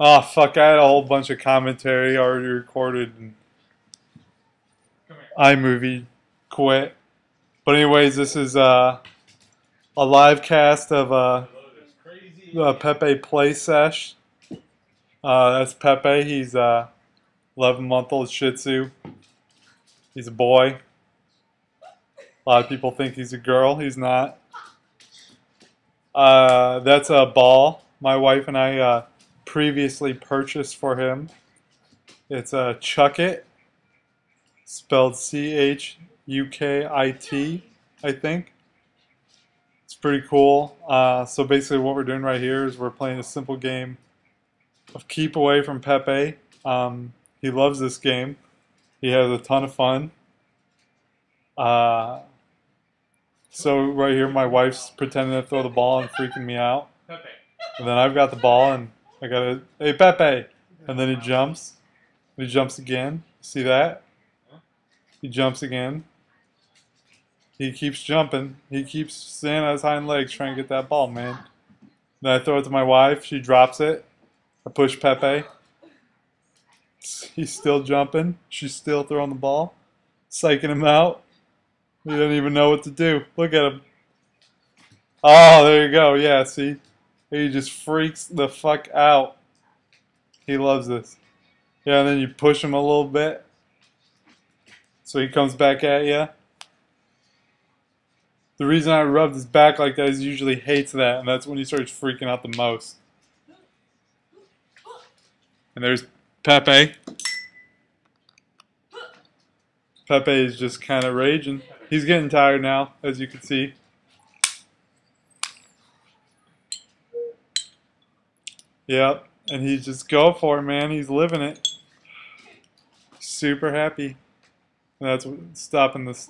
Oh fuck! I had a whole bunch of commentary already recorded and iMovie quit. But anyways, this is uh, a live cast of uh, the Pepe Play Sesh. Uh, that's Pepe. He's a 11 month old Shih Tzu. He's a boy. A lot of people think he's a girl. He's not. Uh, that's a ball my wife and I uh, previously purchased for him. It's a Chuck It, spelled C H U K I T, I think. It's pretty cool. Uh, so basically, what we're doing right here is we're playing a simple game of keep away from Pepe. Um, he loves this game. He has a ton of fun. Uh, so right here, my wife's pretending to throw the ball and freaking me out. And then I've got the ball and I got a hey Pepe, and then he jumps. He jumps again. See that? He jumps again. He keeps jumping. He keeps standing on his hind legs trying to get that ball, man. Then I throw it to my wife. She drops it. I push Pepe. He's still jumping. She's still throwing the ball. Psyching him out. He doesn't even know what to do. Look at him. Oh, there you go. Yeah, see? He just freaks the fuck out. He loves this. Yeah, and then you push him a little bit. So he comes back at you. The reason I rubbed his back like that is he usually hates that, and that's when he starts freaking out the most. And there's Pepe. Pepe is just kind of raging. He's getting tired now, as you can see. Yep, and he's just go for it, man. He's living it. Super happy. That's stopping this